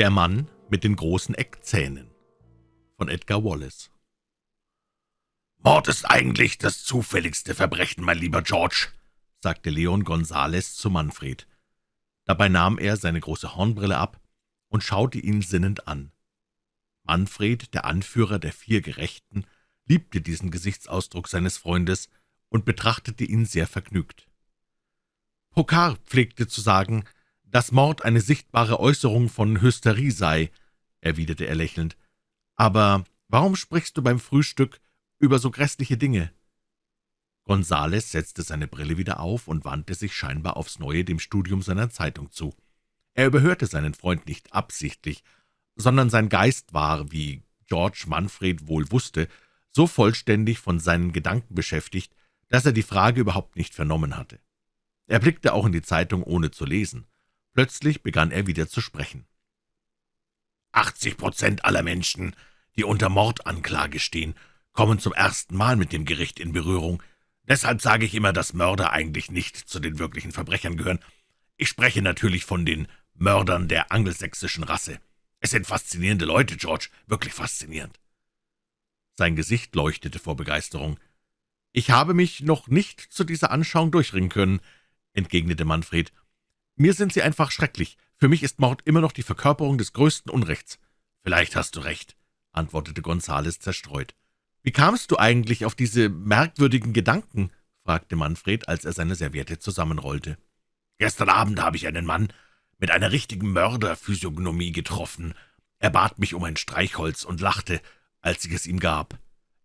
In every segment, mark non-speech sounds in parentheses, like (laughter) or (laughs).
Der Mann mit den großen Eckzähnen von Edgar Wallace »Mord ist eigentlich das zufälligste Verbrechen, mein lieber George«, sagte Leon Gonzales zu Manfred. Dabei nahm er seine große Hornbrille ab und schaute ihn sinnend an. Manfred, der Anführer der vier Gerechten, liebte diesen Gesichtsausdruck seines Freundes und betrachtete ihn sehr vergnügt. Pokar pflegte zu sagen, dass Mord eine sichtbare Äußerung von Hysterie sei, erwiderte er lächelnd. »Aber warum sprichst du beim Frühstück über so grässliche Dinge?« Gonzales setzte seine Brille wieder auf und wandte sich scheinbar aufs Neue dem Studium seiner Zeitung zu. Er überhörte seinen Freund nicht absichtlich, sondern sein Geist war, wie George Manfred wohl wusste, so vollständig von seinen Gedanken beschäftigt, dass er die Frage überhaupt nicht vernommen hatte. Er blickte auch in die Zeitung, ohne zu lesen. Plötzlich begann er wieder zu sprechen. »80 Prozent aller Menschen, die unter Mordanklage stehen, kommen zum ersten Mal mit dem Gericht in Berührung. Deshalb sage ich immer, dass Mörder eigentlich nicht zu den wirklichen Verbrechern gehören. Ich spreche natürlich von den Mördern der angelsächsischen Rasse. Es sind faszinierende Leute, George, wirklich faszinierend.« Sein Gesicht leuchtete vor Begeisterung. »Ich habe mich noch nicht zu dieser Anschauung durchringen können«, entgegnete Manfred. »Mir sind sie einfach schrecklich. Für mich ist Mord immer noch die Verkörperung des größten Unrechts.« »Vielleicht hast du recht«, antwortete Gonzales zerstreut. »Wie kamst du eigentlich auf diese merkwürdigen Gedanken?« fragte Manfred, als er seine Serviette zusammenrollte. »Gestern Abend habe ich einen Mann mit einer richtigen Mörderphysiognomie getroffen. Er bat mich um ein Streichholz und lachte, als ich es ihm gab.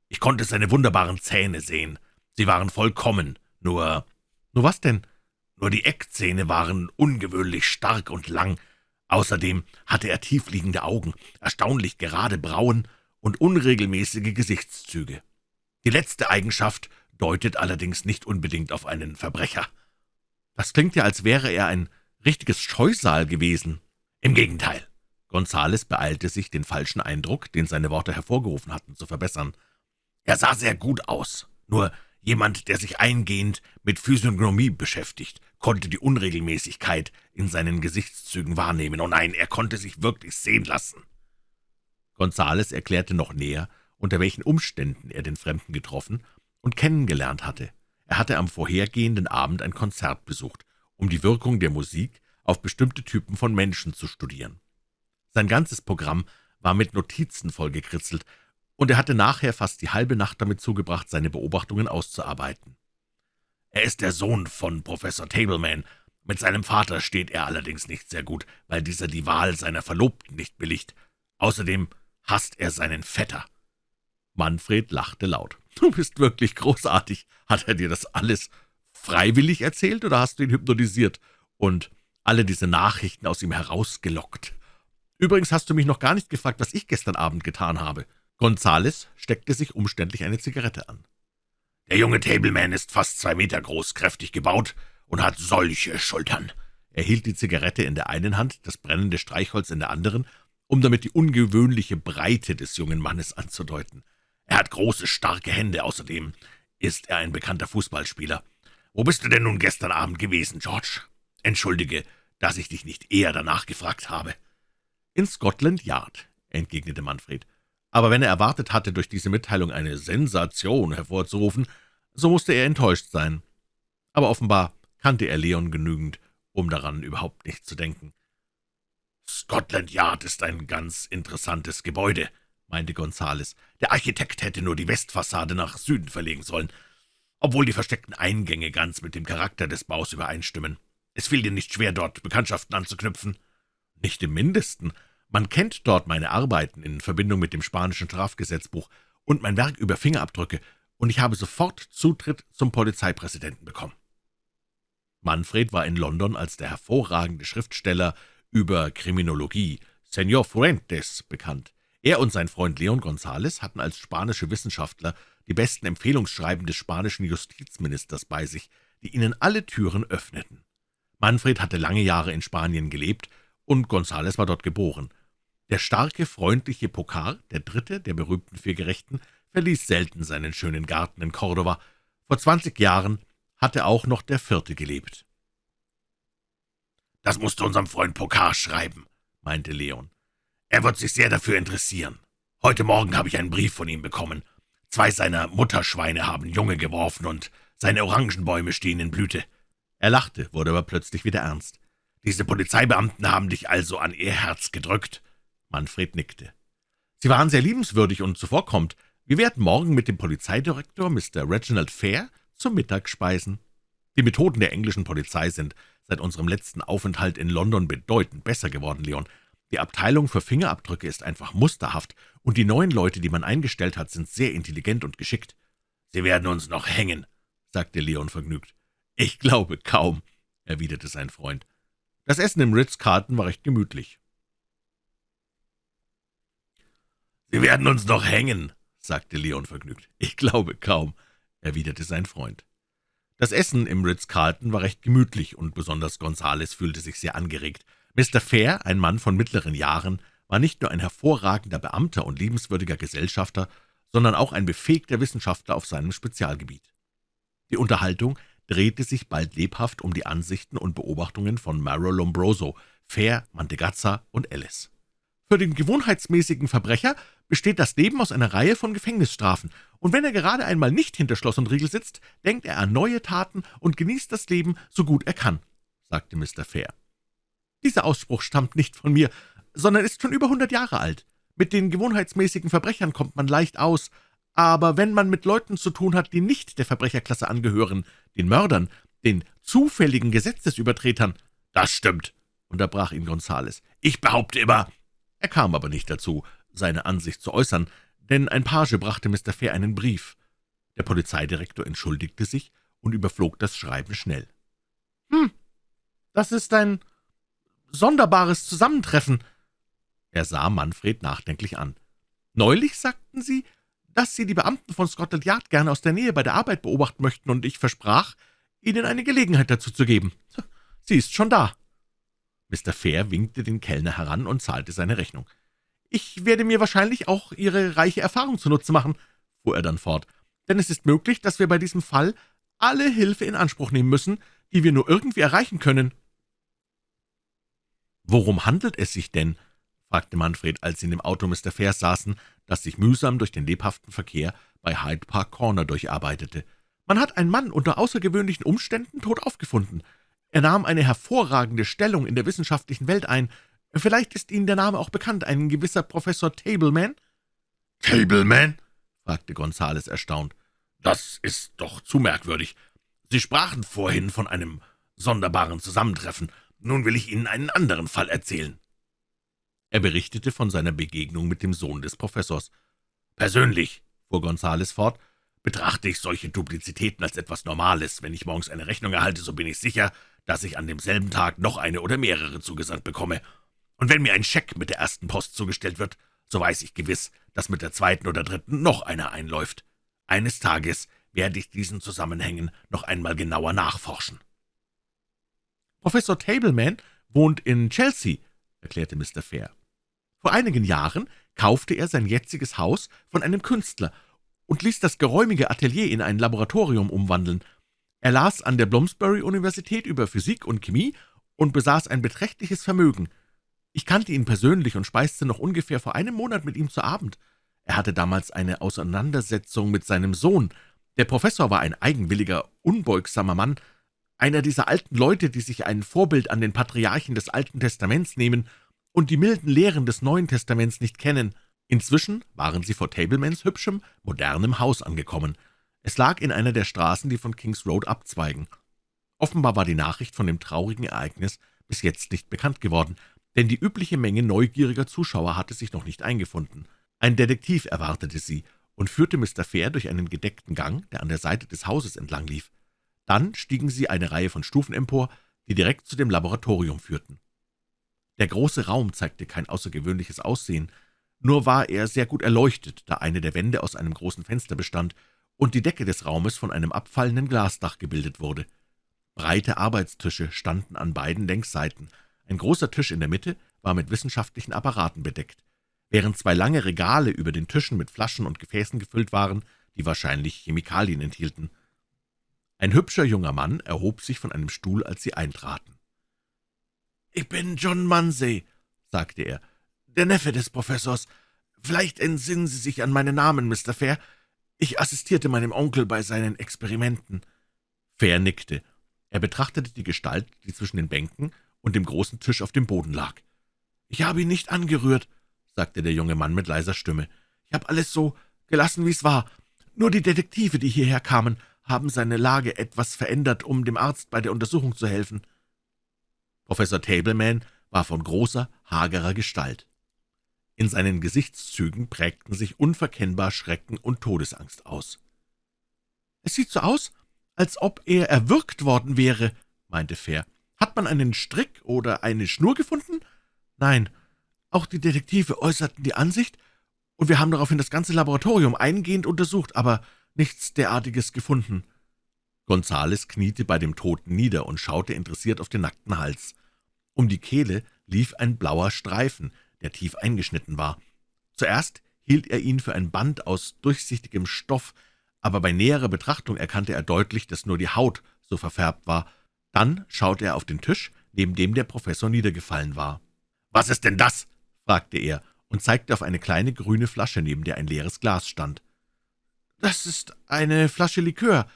Ich konnte seine wunderbaren Zähne sehen. Sie waren vollkommen, nur... »Nur was denn?« Nur die Eckzähne waren ungewöhnlich stark und lang. Außerdem hatte er tiefliegende Augen, erstaunlich gerade Brauen und unregelmäßige Gesichtszüge. Die letzte Eigenschaft deutet allerdings nicht unbedingt auf einen Verbrecher. Das klingt ja, als wäre er ein richtiges Scheusal gewesen. Im Gegenteil. Gonzales beeilte sich, den falschen Eindruck, den seine Worte hervorgerufen hatten, zu verbessern. Er sah sehr gut aus, nur Jemand, der sich eingehend mit Physiognomie beschäftigt, konnte die Unregelmäßigkeit in seinen Gesichtszügen wahrnehmen. Oh nein, er konnte sich wirklich sehen lassen. Gonzales erklärte noch näher, unter welchen Umständen er den Fremden getroffen und kennengelernt hatte. Er hatte am vorhergehenden Abend ein Konzert besucht, um die Wirkung der Musik auf bestimmte Typen von Menschen zu studieren. Sein ganzes Programm war mit Notizen vollgekritzelt, und er hatte nachher fast die halbe Nacht damit zugebracht, seine Beobachtungen auszuarbeiten. Er ist der Sohn von Professor Tableman. Mit seinem Vater steht er allerdings nicht sehr gut, weil dieser die Wahl seiner Verlobten nicht billigt. Außerdem hasst er seinen Vetter. Manfred lachte laut. (laughs) »Du bist wirklich großartig. Hat er dir das alles freiwillig erzählt, oder hast du ihn hypnotisiert und alle diese Nachrichten aus ihm herausgelockt? Übrigens hast du mich noch gar nicht gefragt, was ich gestern Abend getan habe.« Gonzales steckte sich umständlich eine Zigarette an. »Der junge Tableman ist fast zwei Meter groß, kräftig gebaut und hat solche Schultern.« Er hielt die Zigarette in der einen Hand, das brennende Streichholz in der anderen, um damit die ungewöhnliche Breite des jungen Mannes anzudeuten. »Er hat große, starke Hände, außerdem ist er ein bekannter Fußballspieler. Wo bist du denn nun gestern Abend gewesen, George? Entschuldige, dass ich dich nicht eher danach gefragt habe.« »In Scotland Yard«, entgegnete Manfred aber wenn er erwartet hatte, durch diese Mitteilung eine Sensation hervorzurufen, so musste er enttäuscht sein. Aber offenbar kannte er Leon genügend, um daran überhaupt nicht zu denken. »Scotland Yard ist ein ganz interessantes Gebäude«, meinte Gonzales. »Der Architekt hätte nur die Westfassade nach Süden verlegen sollen, obwohl die versteckten Eingänge ganz mit dem Charakter des Baus übereinstimmen. Es fiel dir nicht schwer, dort Bekanntschaften anzuknüpfen?« »Nicht im Mindesten. Man kennt dort meine Arbeiten in Verbindung mit dem spanischen Strafgesetzbuch und mein Werk über Fingerabdrücke, und ich habe sofort Zutritt zum Polizeipräsidenten bekommen.« Manfred war in London als der hervorragende Schriftsteller über Kriminologie, Señor Fuentes, bekannt. Er und sein Freund Leon González hatten als spanische Wissenschaftler die besten Empfehlungsschreiben des spanischen Justizministers bei sich, die ihnen alle Türen öffneten. Manfred hatte lange Jahre in Spanien gelebt, und González war dort geboren. Der starke, freundliche Pokar, der dritte der berühmten vier Gerechten, verließ selten seinen schönen Garten in Cordova. Vor zwanzig Jahren hatte auch noch der vierte gelebt. »Das musst du unserem Freund Pokar schreiben«, meinte Leon. Er wird sich sehr dafür interessieren. Heute Morgen habe ich einen Brief von ihm bekommen. Zwei seiner Mutterschweine haben Junge geworfen, und seine Orangenbäume stehen in Blüte.« Er lachte, wurde aber plötzlich wieder ernst. »Diese Polizeibeamten haben dich also an ihr Herz gedrückt?« Manfred nickte. »Sie waren sehr liebenswürdig und zuvorkommt. Wir werden morgen mit dem Polizeidirektor, Mr. Reginald Fair, zum Mittag speisen. Die Methoden der englischen Polizei sind seit unserem letzten Aufenthalt in London bedeutend besser geworden, Leon. Die Abteilung für Fingerabdrücke ist einfach musterhaft, und die neuen Leute, die man eingestellt hat, sind sehr intelligent und geschickt. »Sie werden uns noch hängen«, sagte Leon vergnügt. »Ich glaube kaum«, erwiderte sein Freund. Das Essen im Ritz-Carlton war recht gemütlich. »Sie werden uns noch hängen«, sagte Leon vergnügt. »Ich glaube kaum«, erwiderte sein Freund. Das Essen im Ritz-Carlton war recht gemütlich, und besonders Gonzales fühlte sich sehr angeregt. Mr. Fair, ein Mann von mittleren Jahren, war nicht nur ein hervorragender Beamter und liebenswürdiger Gesellschafter, sondern auch ein befähigter Wissenschaftler auf seinem Spezialgebiet. Die Unterhaltung drehte sich bald lebhaft um die Ansichten und Beobachtungen von Maro Lombroso, Fair, Mantegazza und Alice. Für den gewohnheitsmäßigen Verbrecher besteht das Leben aus einer Reihe von Gefängnisstrafen, und wenn er gerade einmal nicht hinter Schloss und Riegel sitzt, denkt er an neue Taten und genießt das Leben, so gut er kann, sagte Mr. Fair. Dieser Ausspruch stammt nicht von mir, sondern ist schon über hundert Jahre alt. Mit den gewohnheitsmäßigen Verbrechern kommt man leicht aus, aber wenn man mit Leuten zu tun hat, die nicht der Verbrecherklasse angehören, den Mördern, den zufälligen Gesetzesübertretern, »Das stimmt«, unterbrach ihn Gonzales. »Ich behaupte immer...« Er kam aber nicht dazu, seine Ansicht zu äußern, denn ein Page brachte Mr. Fair einen Brief. Der Polizeidirektor entschuldigte sich und überflog das Schreiben schnell. »Hm, das ist ein sonderbares Zusammentreffen«, er sah Manfred nachdenklich an. »Neulich sagten Sie, dass Sie die Beamten von Scotland Yard gerne aus der Nähe bei der Arbeit beobachten möchten, und ich versprach, Ihnen eine Gelegenheit dazu zu geben. Sie ist schon da.« Mr. Fair winkte den Kellner heran und zahlte seine Rechnung. »Ich werde mir wahrscheinlich auch Ihre reiche Erfahrung zunutze machen«, fuhr er dann fort, »denn es ist möglich, dass wir bei diesem Fall alle Hilfe in Anspruch nehmen müssen, die wir nur irgendwie erreichen können.« »Worum handelt es sich denn?« fragte Manfred, als sie in dem Auto Mr. Fairs saßen, das sich mühsam durch den lebhaften Verkehr bei Hyde Park Corner durcharbeitete. »Man hat einen Mann unter außergewöhnlichen Umständen tot aufgefunden. Er nahm eine hervorragende Stellung in der wissenschaftlichen Welt ein. Vielleicht ist Ihnen der Name auch bekannt, ein gewisser Professor Tableman?« »Tableman?« fragte Gonzales erstaunt. »Das ist doch zu merkwürdig. Sie sprachen vorhin von einem sonderbaren Zusammentreffen. Nun will ich Ihnen einen anderen Fall erzählen.« Er berichtete von seiner Begegnung mit dem Sohn des Professors. »Persönlich«, fuhr Gonzales fort, »betrachte ich solche Duplizitäten als etwas Normales. Wenn ich morgens eine Rechnung erhalte, so bin ich sicher, dass ich an demselben Tag noch eine oder mehrere zugesandt bekomme. Und wenn mir ein Scheck mit der ersten Post zugestellt wird, so weiß ich gewiss, dass mit der zweiten oder dritten noch einer einläuft. Eines Tages werde ich diesen Zusammenhängen noch einmal genauer nachforschen.« »Professor Tableman wohnt in Chelsea«, erklärte Mr. Fair. Vor einigen Jahren kaufte er sein jetziges Haus von einem Künstler und ließ das geräumige Atelier in ein Laboratorium umwandeln. Er las an der Bloomsbury-Universität über Physik und Chemie und besaß ein beträchtliches Vermögen. Ich kannte ihn persönlich und speiste noch ungefähr vor einem Monat mit ihm zu Abend. Er hatte damals eine Auseinandersetzung mit seinem Sohn. Der Professor war ein eigenwilliger, unbeugsamer Mann, einer dieser alten Leute, die sich ein Vorbild an den Patriarchen des Alten Testaments nehmen und die milden Lehren des Neuen Testaments nicht kennen. Inzwischen waren sie vor Tablemans hübschem, modernem Haus angekommen. Es lag in einer der Straßen, die von Kings Road abzweigen. Offenbar war die Nachricht von dem traurigen Ereignis bis jetzt nicht bekannt geworden, denn die übliche Menge neugieriger Zuschauer hatte sich noch nicht eingefunden. Ein Detektiv erwartete sie und führte Mr. Fair durch einen gedeckten Gang, der an der Seite des Hauses entlang lief. Dann stiegen sie eine Reihe von Stufen empor, die direkt zu dem Laboratorium führten. Der große Raum zeigte kein außergewöhnliches Aussehen, nur war er sehr gut erleuchtet, da eine der Wände aus einem großen Fenster bestand und die Decke des Raumes von einem abfallenden Glasdach gebildet wurde. Breite Arbeitstische standen an beiden Längsseiten. Ein großer Tisch in der Mitte war mit wissenschaftlichen Apparaten bedeckt, während zwei lange Regale über den Tischen mit Flaschen und Gefäßen gefüllt waren, die wahrscheinlich Chemikalien enthielten. Ein hübscher junger Mann erhob sich von einem Stuhl, als sie eintraten. »Ich bin John Munsey«, sagte er, der Neffe des Professors. Vielleicht entsinnen Sie sich an meinen Namen, Mr. Fair. Ich assistierte meinem Onkel bei seinen Experimenten.« Fair nickte. Er betrachtete die Gestalt, die zwischen den Bänken und dem großen Tisch auf dem Boden lag. »Ich habe ihn nicht angerührt«, sagte der junge Mann mit leiser Stimme. »Ich habe alles so gelassen, wie es war. Nur die Detektive, die hierher kamen, haben seine Lage etwas verändert, um dem Arzt bei der Untersuchung zu helfen.« Professor Tableman war von großer, hagerer Gestalt. In seinen Gesichtszügen prägten sich unverkennbar Schrecken und Todesangst aus. »Es sieht so aus, als ob er erwürgt worden wäre«, meinte Fair. »Hat man einen Strick oder eine Schnur gefunden?« »Nein, auch die Detektive äußerten die Ansicht, und wir haben daraufhin das ganze Laboratorium eingehend untersucht, aber nichts derartiges gefunden.« Gonzales kniete bei dem Toten nieder und schaute interessiert auf den nackten Hals. Um die Kehle lief ein blauer Streifen, der tief eingeschnitten war. Zuerst hielt er ihn für ein Band aus durchsichtigem Stoff, aber bei näherer Betrachtung erkannte er deutlich, dass nur die Haut so verfärbt war. Dann schaute er auf den Tisch, neben dem der Professor niedergefallen war. »Was ist denn das?« fragte er und zeigte auf eine kleine grüne Flasche, neben der ein leeres Glas stand. »Das ist eine Flasche Likör«,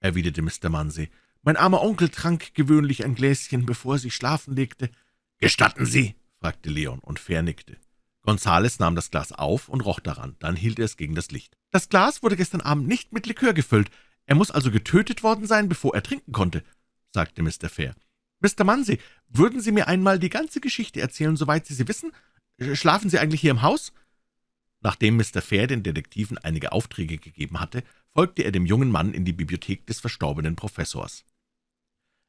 erwiderte Mr. Munsey. »Mein armer Onkel trank gewöhnlich ein Gläschen, bevor er sich schlafen legte.« »Gestatten Sie?« fragte Leon, und Fair nickte. Gonzales nahm das Glas auf und roch daran, dann hielt er es gegen das Licht. »Das Glas wurde gestern Abend nicht mit Likör gefüllt. Er muss also getötet worden sein, bevor er trinken konnte«, sagte Mr. Fair. »Mr. Munsey, würden Sie mir einmal die ganze Geschichte erzählen, soweit Sie sie wissen? Schlafen Sie eigentlich hier im Haus?« Nachdem Mr. Fair den Detektiven einige Aufträge gegeben hatte, folgte er dem jungen Mann in die Bibliothek des verstorbenen Professors.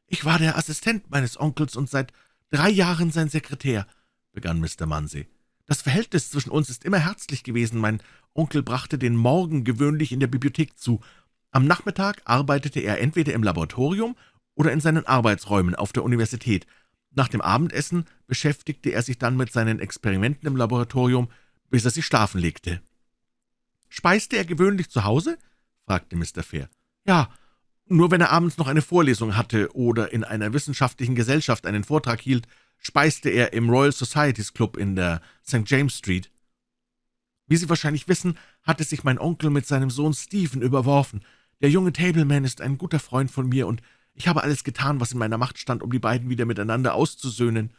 »Ich war der Assistent meines Onkels und seit drei Jahren sein Sekretär«, begann Mr. Munsey. »Das Verhältnis zwischen uns ist immer herzlich gewesen. Mein Onkel brachte den Morgen gewöhnlich in der Bibliothek zu. Am Nachmittag arbeitete er entweder im Laboratorium oder in seinen Arbeitsräumen auf der Universität. Nach dem Abendessen beschäftigte er sich dann mit seinen Experimenten im Laboratorium, bis er sich schlafen legte.« »Speiste er gewöhnlich zu Hause?« fragte Mr. Fair. »Ja, nur wenn er abends noch eine Vorlesung hatte oder in einer wissenschaftlichen Gesellschaft einen Vortrag hielt, speiste er im Royal Societies Club in der St. James Street. Wie Sie wahrscheinlich wissen, hatte sich mein Onkel mit seinem Sohn Stephen überworfen. Der junge Tableman ist ein guter Freund von mir, und ich habe alles getan, was in meiner Macht stand, um die beiden wieder miteinander auszusöhnen.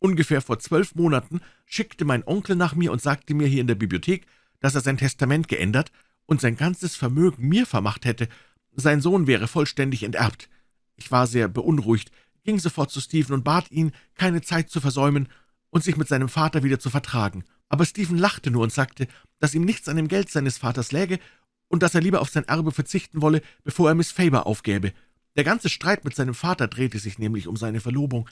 Ungefähr vor zwölf Monaten schickte mein Onkel nach mir und sagte mir hier in der Bibliothek, dass er sein Testament geändert und sein ganzes Vermögen mir vermacht hätte. Sein Sohn wäre vollständig enterbt. Ich war sehr beunruhigt, ging sofort zu Stephen und bat ihn, keine Zeit zu versäumen und sich mit seinem Vater wieder zu vertragen. Aber Stephen lachte nur und sagte, dass ihm nichts an dem Geld seines Vaters läge und dass er lieber auf sein Erbe verzichten wolle, bevor er Miss Faber aufgäbe. Der ganze Streit mit seinem Vater drehte sich nämlich um seine Verlobung.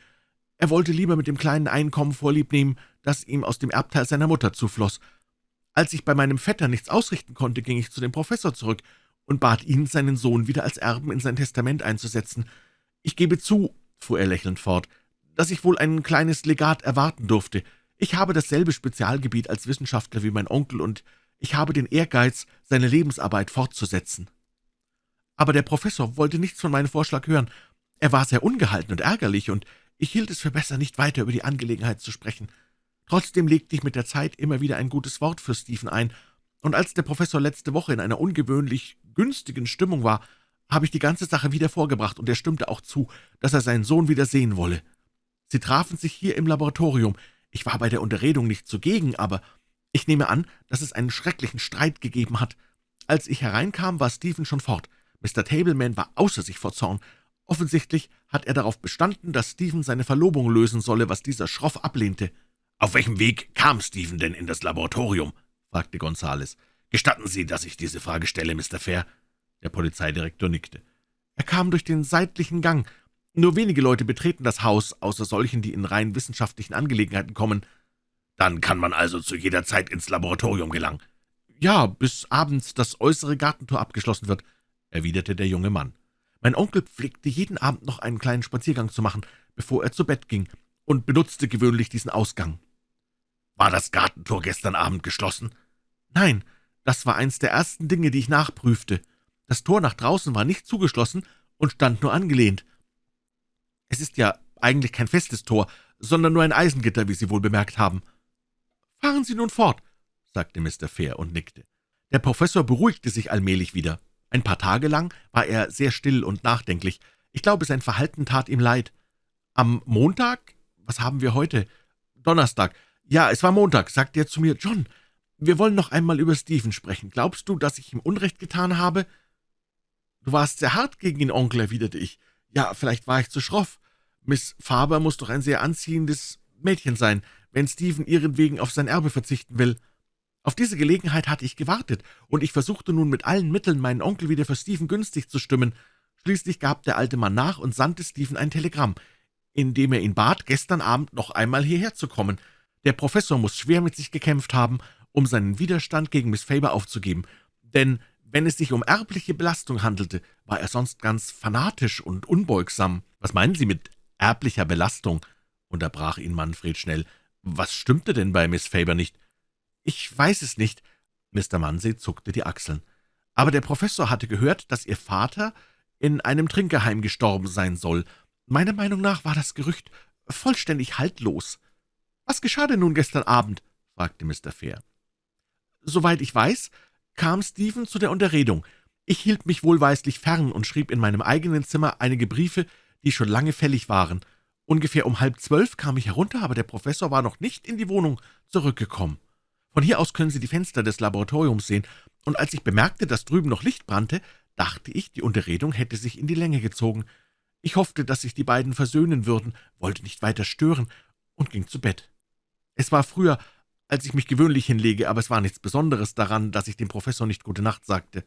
Er wollte lieber mit dem kleinen Einkommen Vorlieb nehmen, das ihm aus dem Erbteil seiner Mutter zufloss. Als ich bei meinem Vetter nichts ausrichten konnte, ging ich zu dem Professor zurück und bat ihn, seinen Sohn wieder als Erben in sein Testament einzusetzen. Ich gebe zu, fuhr er lächelnd fort, dass ich wohl ein kleines Legat erwarten durfte. Ich habe dasselbe Spezialgebiet als Wissenschaftler wie mein Onkel, und ich habe den Ehrgeiz, seine Lebensarbeit fortzusetzen. Aber der Professor wollte nichts von meinem Vorschlag hören. Er war sehr ungehalten und ärgerlich, und ich hielt es für besser, nicht weiter über die Angelegenheit zu sprechen. Trotzdem legte ich mit der Zeit immer wieder ein gutes Wort für Stephen ein, und als der Professor letzte Woche in einer ungewöhnlich günstigen Stimmung war, habe ich die ganze Sache wieder vorgebracht, und er stimmte auch zu, dass er seinen Sohn wieder sehen wolle. Sie trafen sich hier im Laboratorium. Ich war bei der Unterredung nicht zugegen, aber ich nehme an, dass es einen schrecklichen Streit gegeben hat. Als ich hereinkam, war Stephen schon fort. Mr. Tableman war außer sich vor Zorn. Offensichtlich hat er darauf bestanden, dass Stephen seine Verlobung lösen solle, was dieser schroff ablehnte. »Auf welchem Weg kam Stephen denn in das Laboratorium?« fragte Gonzales. »Gestatten Sie, dass ich diese Frage stelle, Mr. Fair?« der Polizeidirektor nickte. Er kam durch den seitlichen Gang. Nur wenige Leute betreten das Haus, außer solchen, die in rein wissenschaftlichen Angelegenheiten kommen. Dann kann man also zu jeder Zeit ins Laboratorium gelangen. Ja, bis abends das äußere Gartentor abgeschlossen wird, erwiderte der junge Mann. Mein Onkel pflegte jeden Abend noch einen kleinen Spaziergang zu machen, bevor er zu Bett ging, und benutzte gewöhnlich diesen Ausgang. War das Gartentor gestern Abend geschlossen? Nein, das war eins der ersten Dinge, die ich nachprüfte. Das Tor nach draußen war nicht zugeschlossen und stand nur angelehnt. Es ist ja eigentlich kein festes Tor, sondern nur ein Eisengitter, wie Sie wohl bemerkt haben. Fahren Sie nun fort, sagte Mr. Fair und nickte. Der Professor beruhigte sich allmählich wieder. Ein paar Tage lang war er sehr still und nachdenklich. Ich glaube, sein Verhalten tat ihm leid. Am Montag, was haben wir heute? Donnerstag. Ja, es war Montag, sagte er zu mir, John, wir wollen noch einmal über Stephen sprechen. Glaubst du, dass ich ihm Unrecht getan habe? Du warst sehr hart gegen ihn, Onkel, erwiderte ich. Ja, vielleicht war ich zu schroff. Miss Faber muss doch ein sehr anziehendes Mädchen sein, wenn Stephen ihretwegen auf sein Erbe verzichten will. Auf diese Gelegenheit hatte ich gewartet, und ich versuchte nun mit allen Mitteln, meinen Onkel wieder für Stephen günstig zu stimmen. Schließlich gab der alte Mann nach und sandte Stephen ein Telegramm, in dem er ihn bat, gestern Abend noch einmal hierher zu kommen. Der Professor muss schwer mit sich gekämpft haben, um seinen Widerstand gegen Miss Faber aufzugeben, denn wenn es sich um erbliche Belastung handelte, war er sonst ganz fanatisch und unbeugsam. »Was meinen Sie mit erblicher Belastung?« unterbrach ihn Manfred schnell. »Was stimmte denn bei Miss Faber nicht?« »Ich weiß es nicht.« Mr. Munsey zuckte die Achseln. »Aber der Professor hatte gehört, dass Ihr Vater in einem Trinkerheim gestorben sein soll. Meiner Meinung nach war das Gerücht vollständig haltlos.« »Was geschah denn nun gestern Abend?« fragte Mr. Fair. »Soweit ich weiß, kam Stephen zu der Unterredung. Ich hielt mich wohlweislich fern und schrieb in meinem eigenen Zimmer einige Briefe, die schon lange fällig waren. Ungefähr um halb zwölf kam ich herunter, aber der Professor war noch nicht in die Wohnung zurückgekommen. Von hier aus können Sie die Fenster des Laboratoriums sehen, und als ich bemerkte, dass drüben noch Licht brannte, dachte ich, die Unterredung hätte sich in die Länge gezogen. Ich hoffte, dass sich die beiden versöhnen würden, wollte nicht weiter stören und ging zu Bett. Es war früher, als ich mich gewöhnlich hinlege, aber es war nichts Besonderes daran, dass ich dem Professor nicht gute Nacht sagte.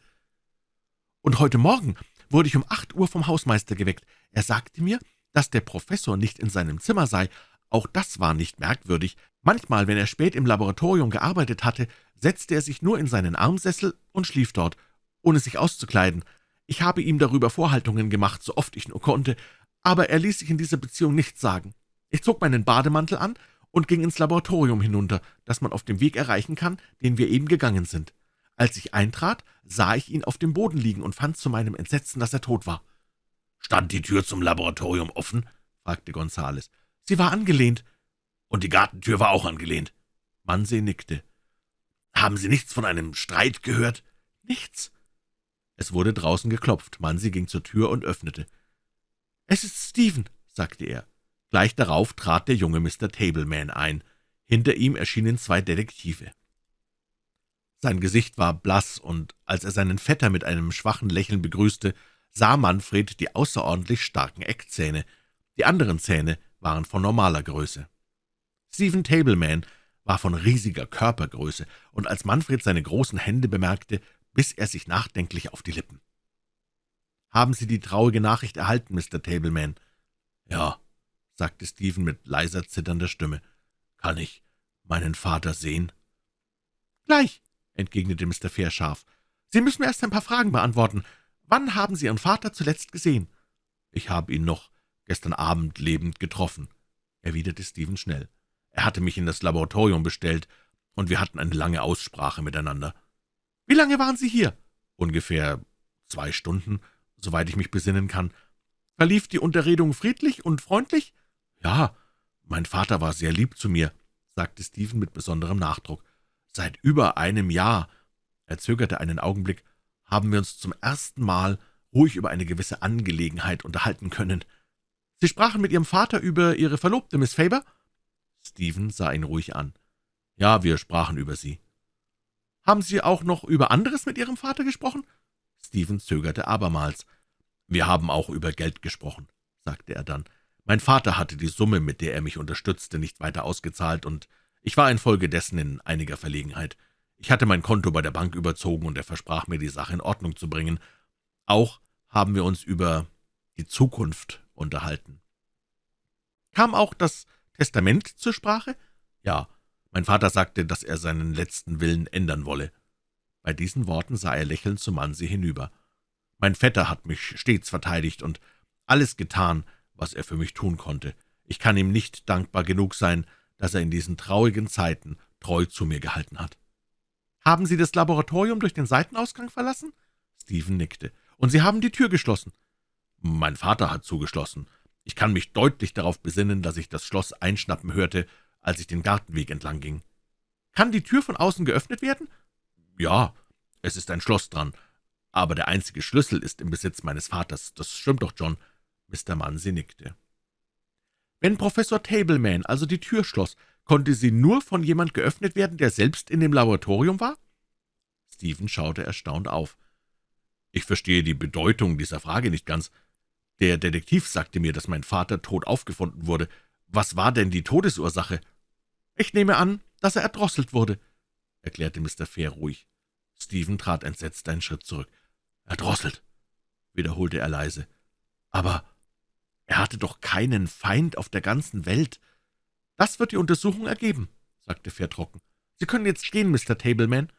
Und heute Morgen wurde ich um acht Uhr vom Hausmeister geweckt. Er sagte mir, dass der Professor nicht in seinem Zimmer sei. Auch das war nicht merkwürdig. Manchmal, wenn er spät im Laboratorium gearbeitet hatte, setzte er sich nur in seinen Armsessel und schlief dort, ohne sich auszukleiden. Ich habe ihm darüber Vorhaltungen gemacht, so oft ich nur konnte, aber er ließ sich in dieser Beziehung nichts sagen. Ich zog meinen Bademantel an und ging ins Laboratorium hinunter, das man auf dem Weg erreichen kann, den wir eben gegangen sind. Als ich eintrat, sah ich ihn auf dem Boden liegen und fand zu meinem Entsetzen, dass er tot war. »Stand die Tür zum Laboratorium offen?« fragte Gonzales. »Sie war angelehnt.« »Und die Gartentür war auch angelehnt?« Mansee nickte. »Haben Sie nichts von einem Streit gehört?« »Nichts.« Es wurde draußen geklopft. Mansee ging zur Tür und öffnete. »Es ist Stephen«, sagte er. Gleich darauf trat der junge Mr. Tableman ein. Hinter ihm erschienen zwei Detektive. Sein Gesicht war blass, und als er seinen Vetter mit einem schwachen Lächeln begrüßte, sah Manfred die außerordentlich starken Eckzähne. Die anderen Zähne waren von normaler Größe. Stephen Tableman war von riesiger Körpergröße, und als Manfred seine großen Hände bemerkte, biss er sich nachdenklich auf die Lippen. »Haben Sie die traurige Nachricht erhalten, Mr. Tableman?« »Ja«, sagte Stephen mit leiser, zitternder Stimme. »Kann ich meinen Vater sehen?« »Gleich«, entgegnete Mr. Fair scharf. »Sie müssen mir erst ein paar Fragen beantworten. Wann haben Sie Ihren Vater zuletzt gesehen?« »Ich habe ihn noch gestern Abend lebend getroffen«, erwiderte Stephen schnell. »Er hatte mich in das Laboratorium bestellt, und wir hatten eine lange Aussprache miteinander.« »Wie lange waren Sie hier?« »Ungefähr zwei Stunden, soweit ich mich besinnen kann.« »Verlief die Unterredung friedlich und freundlich?« »Ja, mein Vater war sehr lieb zu mir«, sagte Stephen mit besonderem Nachdruck. »Seit über einem Jahr«, er zögerte einen Augenblick, »haben wir uns zum ersten Mal ruhig über eine gewisse Angelegenheit unterhalten können. Sie sprachen mit Ihrem Vater über Ihre Verlobte, Miss Faber?« Stephen sah ihn ruhig an. »Ja, wir sprachen über sie.« »Haben Sie auch noch über anderes mit Ihrem Vater gesprochen?« Stephen zögerte abermals. »Wir haben auch über Geld gesprochen«, sagte er dann. Mein Vater hatte die Summe, mit der er mich unterstützte, nicht weiter ausgezahlt, und ich war infolgedessen in einiger Verlegenheit. Ich hatte mein Konto bei der Bank überzogen, und er versprach mir, die Sache in Ordnung zu bringen. Auch haben wir uns über die Zukunft unterhalten. Kam auch das Testament zur Sprache? Ja, mein Vater sagte, dass er seinen letzten Willen ändern wolle. Bei diesen Worten sah er lächelnd zu Mansi hinüber. Mein Vetter hat mich stets verteidigt und alles getan, was er für mich tun konnte. Ich kann ihm nicht dankbar genug sein, dass er in diesen traurigen Zeiten treu zu mir gehalten hat. »Haben Sie das Laboratorium durch den Seitenausgang verlassen?« Stephen nickte. »Und Sie haben die Tür geschlossen?« »Mein Vater hat zugeschlossen. Ich kann mich deutlich darauf besinnen, dass ich das Schloss einschnappen hörte, als ich den Gartenweg entlang ging.« Kann die Tür von außen geöffnet werden?« »Ja, es ist ein Schloss dran, aber der einzige Schlüssel ist im Besitz meines Vaters. Das stimmt doch, John.« Mr. Munsey nickte. »Wenn Professor Tableman also die Tür schloss, konnte sie nur von jemand geöffnet werden, der selbst in dem Laboratorium war?« Stephen schaute erstaunt auf. »Ich verstehe die Bedeutung dieser Frage nicht ganz. Der Detektiv sagte mir, dass mein Vater tot aufgefunden wurde. Was war denn die Todesursache?« »Ich nehme an, dass er erdrosselt wurde«, erklärte Mr. Fair ruhig. Stephen trat entsetzt einen Schritt zurück. »Erdrosselt«, wiederholte er leise. »Aber er hatte doch keinen Feind auf der ganzen Welt.« »Das wird die Untersuchung ergeben«, sagte Fair trocken. »Sie können jetzt gehen, Mr. Tableman.«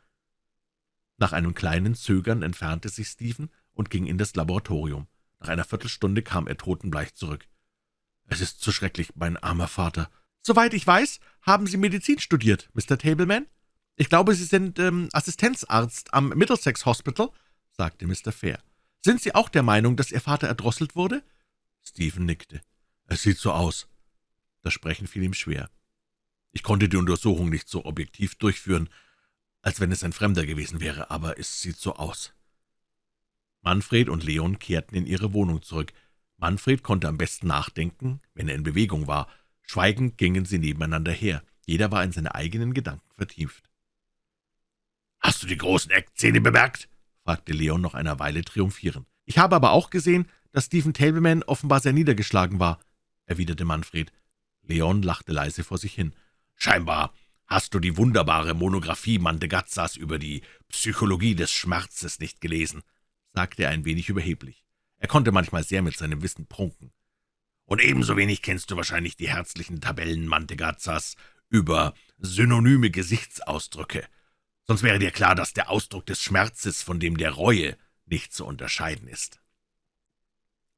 nach einem kleinen Zögern entfernte sich Stephen und ging in das Laboratorium. Nach einer Viertelstunde kam er totenbleich zurück. »Es ist zu schrecklich, mein armer Vater.« »Soweit ich weiß, haben Sie Medizin studiert, Mr. Tableman? Ich glaube, Sie sind ähm, Assistenzarzt am Middlesex Hospital«, sagte Mr. Fair. »Sind Sie auch der Meinung, dass Ihr Vater erdrosselt wurde?« Stephen nickte. »Es sieht so aus.« Das Sprechen fiel ihm schwer. »Ich konnte die Untersuchung nicht so objektiv durchführen, als wenn es ein Fremder gewesen wäre, aber es sieht so aus.« Manfred und Leon kehrten in ihre Wohnung zurück. Manfred konnte am besten nachdenken, wenn er in Bewegung war. Schweigend gingen sie nebeneinander her. Jeder war in seine eigenen Gedanken vertieft. »Hast du die großen Eckzähne bemerkt?« fragte Leon noch einer Weile triumphierend. »Ich habe aber auch gesehen, dass Stephen Tableman offenbar sehr niedergeschlagen war«, erwiderte Manfred. Leon lachte leise vor sich hin. »Scheinbar Hast du die wunderbare Monographie Mantegazzas über die Psychologie des Schmerzes nicht gelesen?« Sagte er ein wenig überheblich. Er konnte manchmal sehr mit seinem Wissen prunken. »Und ebenso wenig kennst du wahrscheinlich die herzlichen Tabellen Mantegazzas über synonyme Gesichtsausdrücke. Sonst wäre dir klar, dass der Ausdruck des Schmerzes von dem der Reue nicht zu unterscheiden ist.«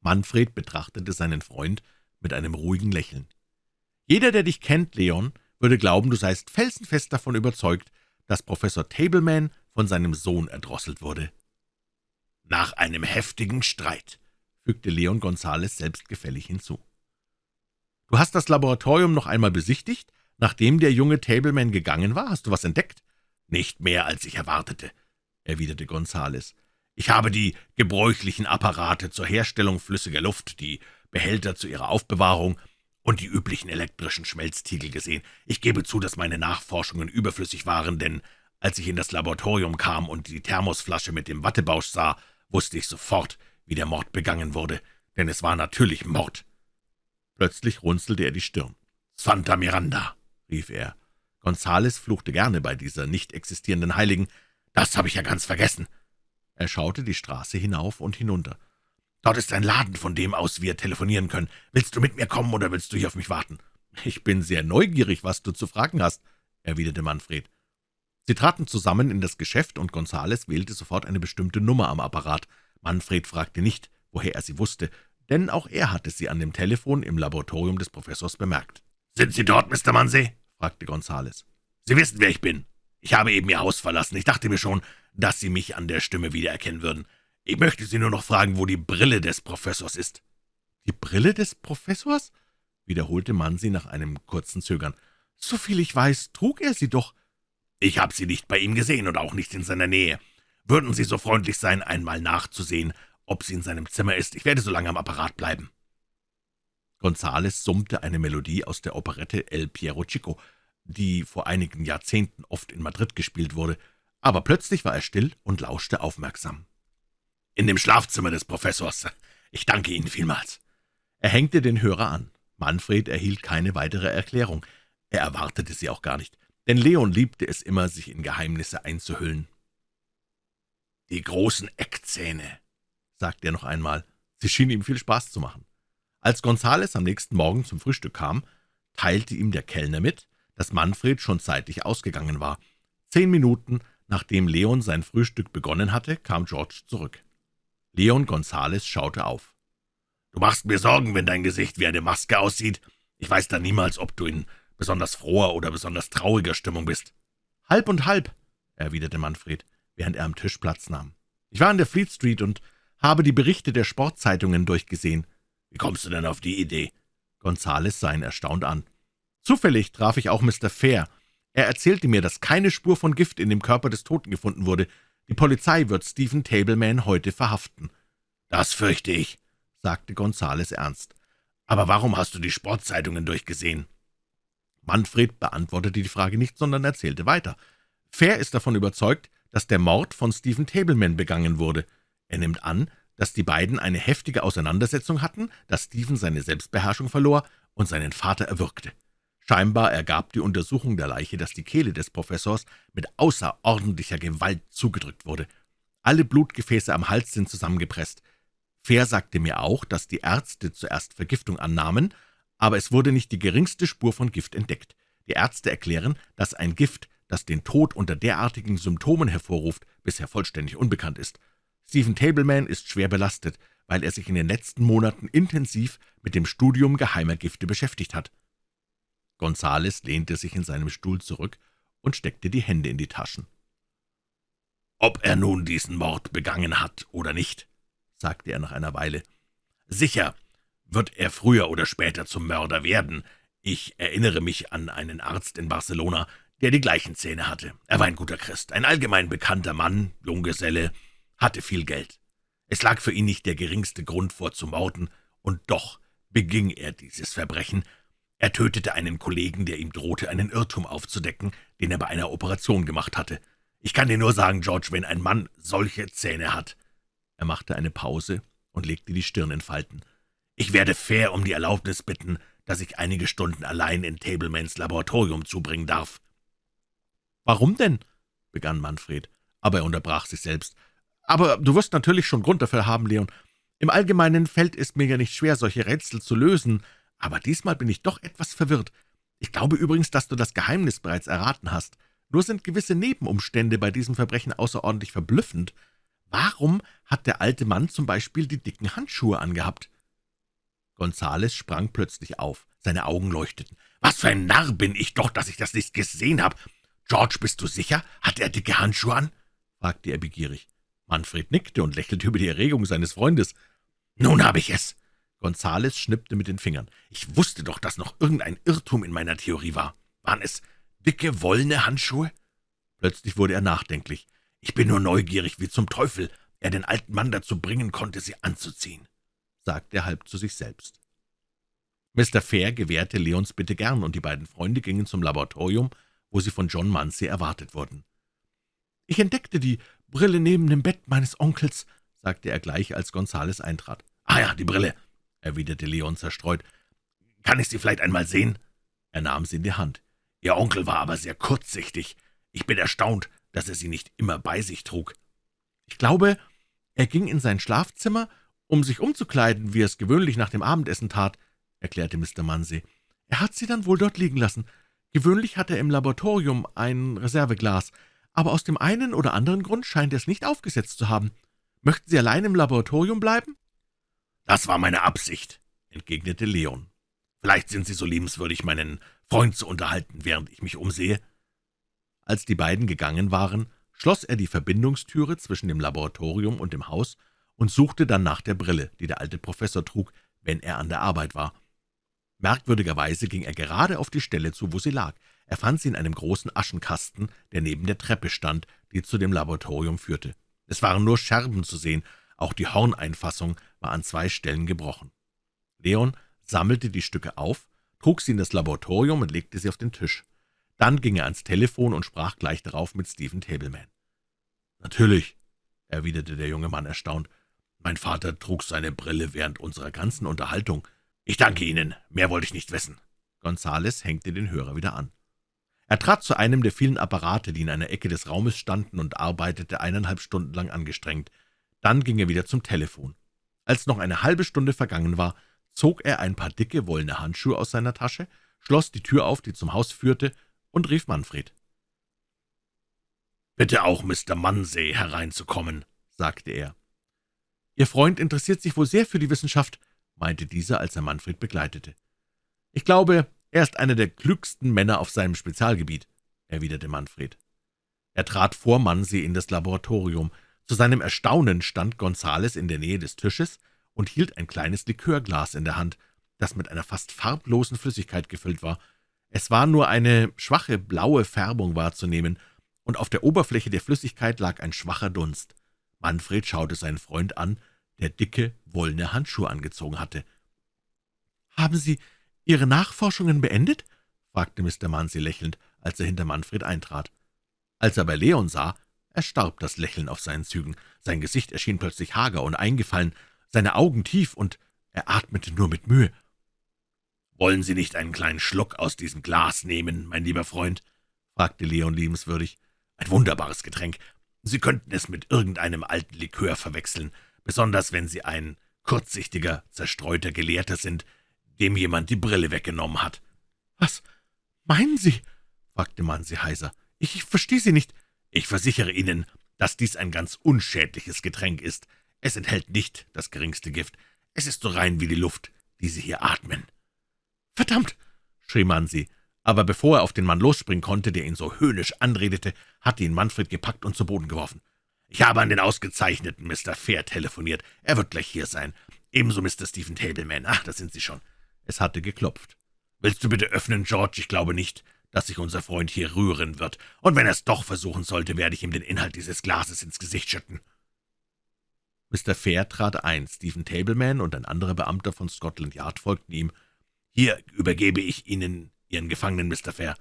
Manfred betrachtete seinen Freund mit einem ruhigen Lächeln. »Jeder, der dich kennt, Leon, würde glauben, du seist felsenfest davon überzeugt, dass Professor Tableman von seinem Sohn erdrosselt wurde.« »Nach einem heftigen Streit«, fügte Leon Gonzales selbstgefällig hinzu. »Du hast das Laboratorium noch einmal besichtigt, nachdem der junge Tableman gegangen war? Hast du was entdeckt?« »Nicht mehr, als ich erwartete«, erwiderte Gonzales. »Ich habe die gebräuchlichen Apparate zur Herstellung flüssiger Luft, die Behälter zu ihrer Aufbewahrung und die üblichen elektrischen Schmelztiegel gesehen. Ich gebe zu, dass meine Nachforschungen überflüssig waren, denn als ich in das Laboratorium kam und die Thermosflasche mit dem Wattebausch sah, wusste ich sofort, wie der Mord begangen wurde, denn es war natürlich Mord. Plötzlich runzelte er die Stirn. »Santa Miranda«, rief er. Gonzales fluchte gerne bei dieser nicht existierenden Heiligen. »Das habe ich ja ganz vergessen.« Er schaute die Straße hinauf und hinunter. Dort ist ein Laden, von dem aus wir telefonieren können. Willst du mit mir kommen, oder willst du hier auf mich warten?« »Ich bin sehr neugierig, was du zu fragen hast«, erwiderte Manfred. Sie traten zusammen in das Geschäft, und Gonzales wählte sofort eine bestimmte Nummer am Apparat. Manfred fragte nicht, woher er sie wusste, denn auch er hatte sie an dem Telefon im Laboratorium des Professors bemerkt. »Sind Sie dort, Mr. Munsey?« fragte Gonzales. »Sie wissen, wer ich bin. Ich habe eben Ihr Haus verlassen. Ich dachte mir schon, dass Sie mich an der Stimme wiedererkennen würden. Ich möchte Sie nur noch fragen, wo die Brille des Professors ist.« »Die Brille des Professors?« wiederholte Mansi nach einem kurzen Zögern. »Soviel ich weiß, trug er sie doch.« »Ich habe sie nicht bei ihm gesehen und auch nicht in seiner Nähe. Würden Sie so freundlich sein, einmal nachzusehen, ob sie in seinem Zimmer ist? Ich werde so lange am Apparat bleiben.« Gonzales summte eine Melodie aus der Operette El Piero Chico, die vor einigen Jahrzehnten oft in Madrid gespielt wurde, aber plötzlich war er still und lauschte aufmerksam in dem Schlafzimmer des Professors. Ich danke Ihnen vielmals.« Er hängte den Hörer an. Manfred erhielt keine weitere Erklärung. Er erwartete sie auch gar nicht, denn Leon liebte es immer, sich in Geheimnisse einzuhüllen. »Die großen Eckzähne«, sagte er noch einmal. Sie schien ihm viel Spaß zu machen. Als Gonzales am nächsten Morgen zum Frühstück kam, teilte ihm der Kellner mit, dass Manfred schon zeitig ausgegangen war. Zehn Minuten, nachdem Leon sein Frühstück begonnen hatte, kam George zurück. Leon Gonzales schaute auf. »Du machst mir Sorgen, wenn dein Gesicht wie eine Maske aussieht. Ich weiß dann niemals, ob du in besonders froher oder besonders trauriger Stimmung bist.« »Halb und halb«, erwiderte Manfred, während er am Tisch Platz nahm. »Ich war in der Fleet Street und habe die Berichte der Sportzeitungen durchgesehen.« »Wie kommst du denn auf die Idee?« Gonzales sah ihn erstaunt an. »Zufällig traf ich auch Mr. Fair. Er erzählte mir, dass keine Spur von Gift in dem Körper des Toten gefunden wurde. Die Polizei wird Stephen Tableman heute verhaften.« »Das fürchte ich«, sagte Gonzales ernst. »Aber warum hast du die Sportzeitungen durchgesehen?« Manfred beantwortete die Frage nicht, sondern erzählte weiter. Fair ist davon überzeugt, dass der Mord von Stephen Tableman begangen wurde. Er nimmt an, dass die beiden eine heftige Auseinandersetzung hatten, dass Stephen seine Selbstbeherrschung verlor und seinen Vater erwürgte. Scheinbar ergab die Untersuchung der Leiche, dass die Kehle des Professors mit außerordentlicher Gewalt zugedrückt wurde. Alle Blutgefäße am Hals sind zusammengepresst. Fair sagte mir auch, dass die Ärzte zuerst Vergiftung annahmen, aber es wurde nicht die geringste Spur von Gift entdeckt. Die Ärzte erklären, dass ein Gift, das den Tod unter derartigen Symptomen hervorruft, bisher vollständig unbekannt ist. Stephen Tableman ist schwer belastet, weil er sich in den letzten Monaten intensiv mit dem Studium geheimer Gifte beschäftigt hat. Gonzales lehnte sich in seinem Stuhl zurück und steckte die Hände in die Taschen. »Ob er nun diesen Mord begangen hat oder nicht«, sagte er nach einer Weile, »sicher wird er früher oder später zum Mörder werden. Ich erinnere mich an einen Arzt in Barcelona, der die gleichen Zähne hatte. Er war ein guter Christ, ein allgemein bekannter Mann, Junggeselle, hatte viel Geld. Es lag für ihn nicht der geringste Grund vor zu morden, und doch beging er dieses Verbrechen. Er tötete einen Kollegen, der ihm drohte, einen Irrtum aufzudecken, den er bei einer Operation gemacht hatte. Ich kann dir nur sagen, George, wenn ein Mann solche Zähne hat. Er machte eine Pause und legte die Stirn in Falten. Ich werde fair um die Erlaubnis bitten, dass ich einige Stunden allein in Tablemans Laboratorium zubringen darf. »Warum denn?« begann Manfred, aber er unterbrach sich selbst. »Aber du wirst natürlich schon Grund dafür haben, Leon. Im Allgemeinen fällt es mir ja nicht schwer, solche Rätsel zu lösen, aber diesmal bin ich doch etwas verwirrt. Ich glaube übrigens, dass du das Geheimnis bereits erraten hast. Nur sind gewisse Nebenumstände bei diesem Verbrechen außerordentlich verblüffend. Warum hat der alte Mann zum Beispiel die dicken Handschuhe angehabt?« Gonzales sprang plötzlich auf. Seine Augen leuchteten. »Was für ein Narr bin ich doch, dass ich das nicht gesehen habe! George, bist du sicher? Hat er dicke Handschuhe an?« fragte er begierig. Manfred nickte und lächelte über die Erregung seines Freundes. »Nun habe ich es!« Gonzales schnippte mit den Fingern. »Ich wusste doch, dass noch irgendein Irrtum in meiner Theorie war. Waren es dicke, wollene Handschuhe?« Plötzlich wurde er nachdenklich. »Ich bin nur neugierig, wie zum Teufel er den alten Mann dazu bringen konnte, sie anzuziehen«, sagte er halb zu sich selbst. Mr. Fair gewährte Leons Bitte gern, und die beiden Freunde gingen zum Laboratorium, wo sie von John Munsey erwartet wurden. »Ich entdeckte die Brille neben dem Bett meines Onkels«, sagte er gleich, als Gonzales eintrat. »Ah ja, die Brille«, erwiderte Leon zerstreut. »Kann ich sie vielleicht einmal sehen?« Er nahm sie in die Hand. »Ihr Onkel war aber sehr kurzsichtig. Ich bin erstaunt, dass er sie nicht immer bei sich trug.« »Ich glaube, er ging in sein Schlafzimmer, um sich umzukleiden, wie er es gewöhnlich nach dem Abendessen tat«, erklärte Mr. Munsey. »Er hat sie dann wohl dort liegen lassen. Gewöhnlich hat er im Laboratorium ein Reserveglas, aber aus dem einen oder anderen Grund scheint er es nicht aufgesetzt zu haben. Möchten Sie allein im Laboratorium bleiben?« »Das war meine Absicht«, entgegnete Leon. »Vielleicht sind Sie so liebenswürdig, meinen Freund zu unterhalten, während ich mich umsehe?« Als die beiden gegangen waren, schloss er die Verbindungstüre zwischen dem Laboratorium und dem Haus und suchte dann nach der Brille, die der alte Professor trug, wenn er an der Arbeit war. Merkwürdigerweise ging er gerade auf die Stelle zu, wo sie lag. Er fand sie in einem großen Aschenkasten, der neben der Treppe stand, die zu dem Laboratorium führte. Es waren nur Scherben zu sehen, auch die Horneinfassung war an zwei Stellen gebrochen. Leon sammelte die Stücke auf, trug sie in das Laboratorium und legte sie auf den Tisch. Dann ging er ans Telefon und sprach gleich darauf mit Stephen Tableman. »Natürlich«, erwiderte der junge Mann erstaunt, »mein Vater trug seine Brille während unserer ganzen Unterhaltung. Ich danke Ihnen, mehr wollte ich nicht wissen.« Gonzales hängte den Hörer wieder an. Er trat zu einem der vielen Apparate, die in einer Ecke des Raumes standen, und arbeitete eineinhalb Stunden lang angestrengt. Dann ging er wieder zum Telefon. Als noch eine halbe Stunde vergangen war, zog er ein paar dicke, wollene Handschuhe aus seiner Tasche, schloss die Tür auf, die zum Haus führte, und rief Manfred. »Bitte auch Mr. Munsey hereinzukommen«, sagte er. »Ihr Freund interessiert sich wohl sehr für die Wissenschaft«, meinte dieser, als er Manfred begleitete. »Ich glaube, er ist einer der klügsten Männer auf seinem Spezialgebiet«, erwiderte Manfred. Er trat vor Munsey in das Laboratorium. Zu seinem Erstaunen stand Gonzales in der Nähe des Tisches und hielt ein kleines Likörglas in der Hand, das mit einer fast farblosen Flüssigkeit gefüllt war. Es war nur eine schwache blaue Färbung wahrzunehmen, und auf der Oberfläche der Flüssigkeit lag ein schwacher Dunst. Manfred schaute seinen Freund an, der dicke, wollene Handschuhe angezogen hatte. »Haben Sie Ihre Nachforschungen beendet?« fragte Mr. Munsey lächelnd, als er hinter Manfred eintrat. Als er aber Leon sah, erstarb das Lächeln auf seinen Zügen. Sein Gesicht erschien plötzlich hager und eingefallen, seine Augen tief, und er atmete nur mit Mühe. »Wollen Sie nicht einen kleinen Schluck aus diesem Glas nehmen, mein lieber Freund?« fragte Leon liebenswürdig. »Ein wunderbares Getränk. Sie könnten es mit irgendeinem alten Likör verwechseln, besonders wenn Sie ein kurzsichtiger, zerstreuter Gelehrter sind, dem jemand die Brille weggenommen hat.« »Was meinen Sie?« fragte Mansi heiser. »Ich verstehe Sie nicht.« »Ich versichere Ihnen, dass dies ein ganz unschädliches Getränk ist. Es enthält nicht das geringste Gift. Es ist so rein wie die Luft, die Sie hier atmen.« »Verdammt!« schrie Mansi, aber bevor er auf den Mann losspringen konnte, der ihn so höhnisch anredete, hatte ihn Manfred gepackt und zu Boden geworfen. »Ich habe an den ausgezeichneten Mr. Fair telefoniert. Er wird gleich hier sein. Ebenso Mr. Stephen Tableman. Ach, da sind Sie schon.« Es hatte geklopft. »Willst du bitte öffnen, George? Ich glaube nicht, dass sich unser Freund hier rühren wird. Und wenn er es doch versuchen sollte, werde ich ihm den Inhalt dieses Glases ins Gesicht schütten.« Mr. Fair trat ein, Stephen Tableman und ein anderer Beamter von Scotland Yard folgten ihm. »Hier übergebe ich Ihnen Ihren Gefangenen, Mr. Fair«,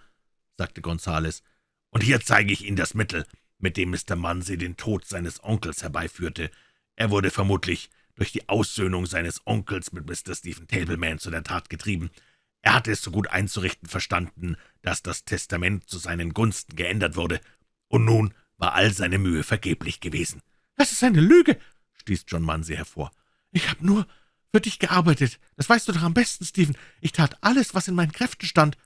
sagte Gonzales, »und hier zeige ich Ihnen das Mittel, mit dem Mr. Munsey den Tod seines Onkels herbeiführte. Er wurde vermutlich durch die Aussöhnung seines Onkels mit Mr. Stephen Tableman zu der Tat getrieben. Er hatte es so gut einzurichten verstanden, dass das Testament zu seinen Gunsten geändert wurde, und nun war all seine Mühe vergeblich gewesen.« »Das ist eine Lüge«, stieß John Munsey hervor. »Ich habe nur für dich gearbeitet. Das weißt du doch am besten, Stephen. Ich tat alles, was in meinen Kräften stand.«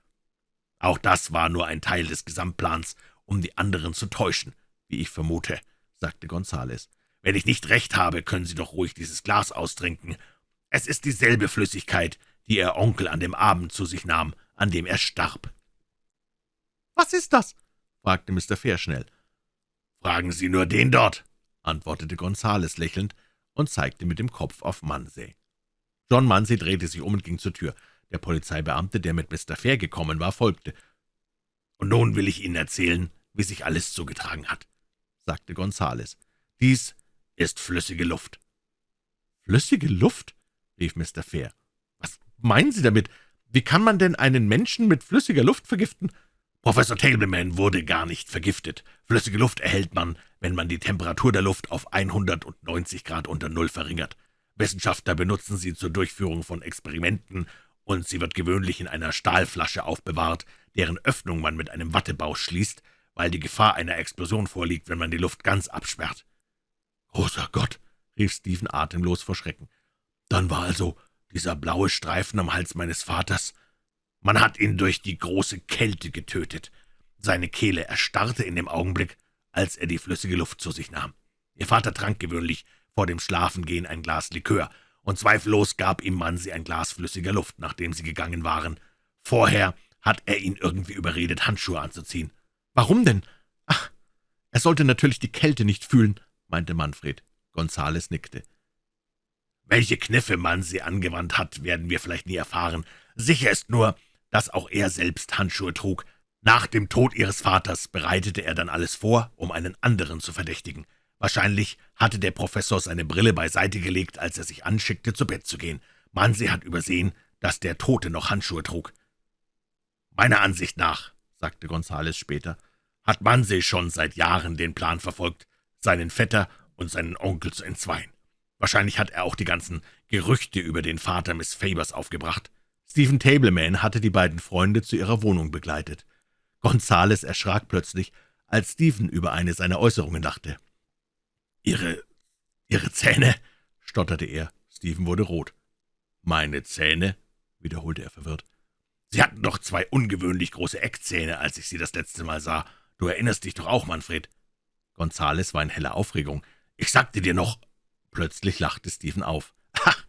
»Auch das war nur ein Teil des Gesamtplans, um die anderen zu täuschen, wie ich vermute«, sagte Gonzales. »Wenn ich nicht recht habe, können Sie doch ruhig dieses Glas austrinken. Es ist dieselbe Flüssigkeit, die Ihr Onkel an dem Abend zu sich nahm, an dem er starb.« »Was ist das?« fragte Mr. Fair schnell. »Fragen Sie nur den dort«, antwortete Gonzales lächelnd und zeigte mit dem Kopf auf Munsey. John Munsey drehte sich um und ging zur Tür. Der Polizeibeamte, der mit Mr. Fair gekommen war, folgte. »Und nun will ich Ihnen erzählen, wie sich alles zugetragen hat«, sagte Gonzales. »Dies ist flüssige Luft.« »Flüssige Luft?« rief Mr. Fair. »Was meinen Sie damit? Wie kann man denn einen Menschen mit flüssiger Luft vergiften?« Professor Tableman wurde gar nicht vergiftet. Flüssige Luft erhält man, wenn man die Temperatur der Luft auf 190 Grad unter Null verringert. Wissenschaftler benutzen sie zur Durchführung von Experimenten, und sie wird gewöhnlich in einer Stahlflasche aufbewahrt, deren Öffnung man mit einem Wattebausch schließt, weil die Gefahr einer Explosion vorliegt, wenn man die Luft ganz absperrt. »Großer Gott«, rief Stephen atemlos vor Schrecken. »Dann war also dieser blaue Streifen am Hals meines Vaters. Man hat ihn durch die große Kälte getötet. Seine Kehle erstarrte in dem Augenblick, als er die flüssige Luft zu sich nahm. Ihr Vater trank gewöhnlich vor dem Schlafengehen ein Glas Likör, und zweifellos gab ihm Mansi ein Glas flüssiger Luft, nachdem sie gegangen waren. Vorher hat er ihn irgendwie überredet, Handschuhe anzuziehen. »Warum denn?« »Ach, er sollte natürlich die Kälte nicht fühlen«, meinte Manfred. Gonzales nickte. »Welche Kniffe Mansi angewandt hat, werden wir vielleicht nie erfahren. Sicher ist nur, dass auch er selbst Handschuhe trug. Nach dem Tod ihres Vaters bereitete er dann alles vor, um einen anderen zu verdächtigen. Wahrscheinlich hatte der Professor seine Brille beiseite gelegt, als er sich anschickte, zu Bett zu gehen. Mansi hat übersehen, dass der Tote noch Handschuhe trug. »Meiner Ansicht nach«, sagte Gonzales später, »hat Mansi schon seit Jahren den Plan verfolgt, seinen Vetter und seinen Onkel zu entzweien. Wahrscheinlich hat er auch die ganzen Gerüchte über den Vater Miss Fabers aufgebracht.« Stephen Tableman hatte die beiden Freunde zu ihrer Wohnung begleitet. Gonzales erschrak plötzlich, als Stephen über eine seiner Äußerungen dachte. »Ihre... Ihre Zähne«, stotterte er. Stephen wurde rot. »Meine Zähne«, wiederholte er verwirrt. »Sie hatten doch zwei ungewöhnlich große Eckzähne, als ich Sie das letzte Mal sah. Du erinnerst dich doch auch, Manfred?« Gonzales war in heller Aufregung. »Ich sagte dir noch...« Plötzlich lachte Stephen auf. »Ach,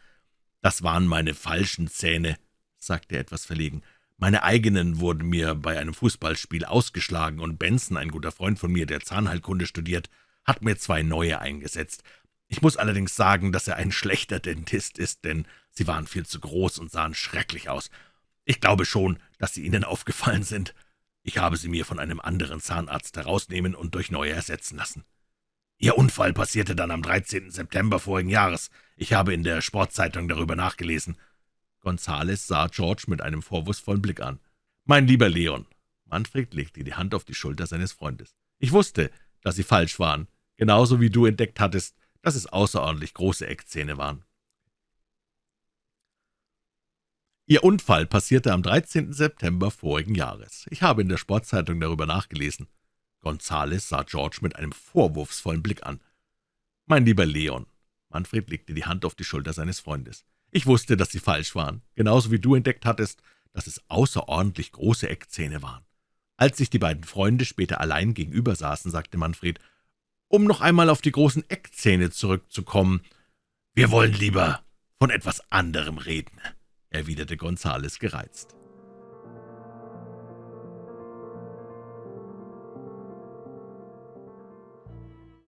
das waren meine falschen Zähne«, sagte er etwas verlegen. »Meine eigenen wurden mir bei einem Fußballspiel ausgeschlagen, und Benson, ein guter Freund von mir, der Zahnheilkunde studiert, hat mir zwei neue eingesetzt. Ich muss allerdings sagen, dass er ein schlechter Dentist ist, denn sie waren viel zu groß und sahen schrecklich aus. Ich glaube schon, dass sie Ihnen aufgefallen sind. Ich habe sie mir von einem anderen Zahnarzt herausnehmen und durch neue ersetzen lassen. Ihr Unfall passierte dann am 13. September vorigen Jahres. Ich habe in der Sportzeitung darüber nachgelesen. Gonzales sah George mit einem vorwurfsvollen Blick an. »Mein lieber Leon«, Manfred legte die Hand auf die Schulter seines Freundes, »ich wusste, dass Sie falsch waren, genauso wie du entdeckt hattest, dass es außerordentlich große Eckzähne waren. Ihr Unfall passierte am 13. September vorigen Jahres. Ich habe in der Sportzeitung darüber nachgelesen. Gonzales sah George mit einem vorwurfsvollen Blick an. »Mein lieber Leon«, Manfred legte die Hand auf die Schulter seines Freundes, »ich wusste, dass Sie falsch waren, genauso wie du entdeckt hattest, dass es außerordentlich große Eckzähne waren.« Als sich die beiden Freunde später allein gegenüber saßen, sagte Manfred, »Um noch einmal auf die großen Eckzähne zurückzukommen, wir wollen lieber von etwas anderem reden«, erwiderte Gonzales gereizt.